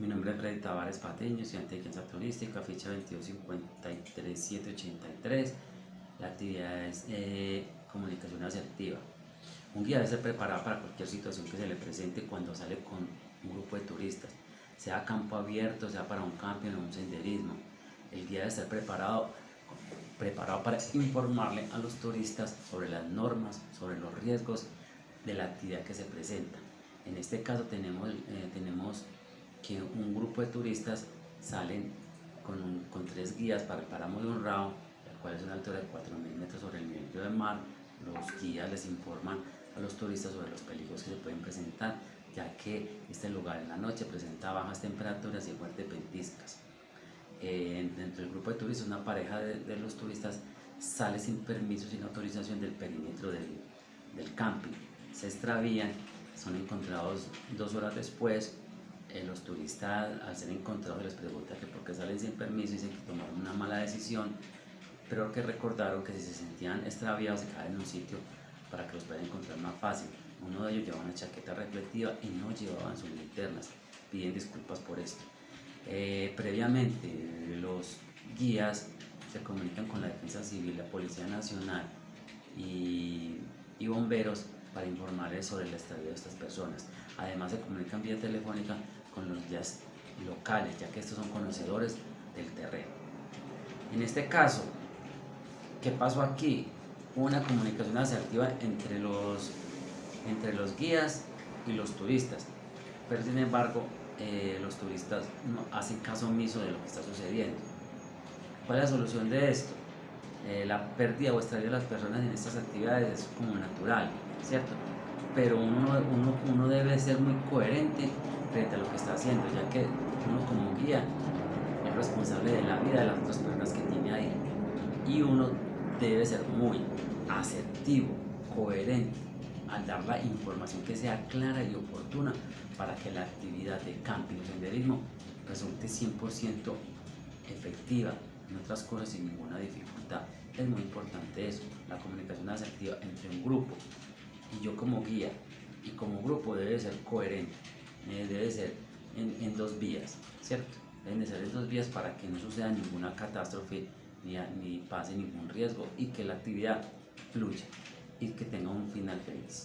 Mi nombre es Freddy Tavares Patiño, estudiante de Ciencia Turística, ficha 2253783. La actividad es eh, comunicación asertiva. Un guía debe ser preparado para cualquier situación que se le presente cuando sale con un grupo de turistas, sea campo abierto, sea para un camping o un senderismo. El guía debe estar preparado, preparado para informarle a los turistas sobre las normas, sobre los riesgos de la actividad que se presenta. En este caso tenemos, eh, tenemos que un grupo de turistas salen con, con tres guías para el páramo de un rao, el cual es una altura de 4.000 metros sobre el nivel del mar. Los guías les informan a los turistas sobre los peligros que se pueden presentar, ya que este lugar en la noche presenta bajas temperaturas y fuertes ventiscas. Eh, dentro del grupo de turistas, una pareja de, de, los turistas sale sin permiso, sin autorización del perímetro del, del camping. Se extravían, son encontrados dos horas después eh, los turistas al ser encontrados les pregunta que por qué salen sin permiso, dicen que tomaron una mala decisión, pero que recordaron que si se sentían extraviados se quedaban en un sitio para que los puedan encontrar más fácil. Uno de ellos llevaba una chaqueta reflectiva y no llevaban sus linternas. Piden disculpas por esto. Eh, previamente los guías se comunican con la Defensa Civil, la Policía Nacional y, y bomberos para informarles sobre el estadio de estas personas. Además se comunican vía telefónica con los guías locales, ya que estos son conocedores del terreno. En este caso, ¿qué pasó aquí? Una comunicación asertiva entre los, entre los guías y los turistas, pero sin embargo eh, los turistas no hacen caso omiso de lo que está sucediendo. ¿Cuál es la solución de esto? Eh, la pérdida o extravío de las personas en estas actividades es como natural, ¿cierto? Pero uno, uno, uno debe ser muy coherente frente a lo que está haciendo, ya que uno como guía es responsable de la vida de las otras personas que tiene ahí. Y uno debe ser muy asertivo, coherente, al dar la información que sea clara y oportuna para que la actividad de camping o senderismo resulte 100% efectiva, en otras cosas sin ninguna dificultad. Es muy importante eso, la comunicación asertiva entre un grupo y yo como guía y como grupo debe ser coherente. Eh, debe ser en, en, dos vías, ¿cierto? Deben ser en dos vías para que no suceda ninguna catástrofe ni, ni pase ningún riesgo y que la actividad fluya y que tenga un final feliz.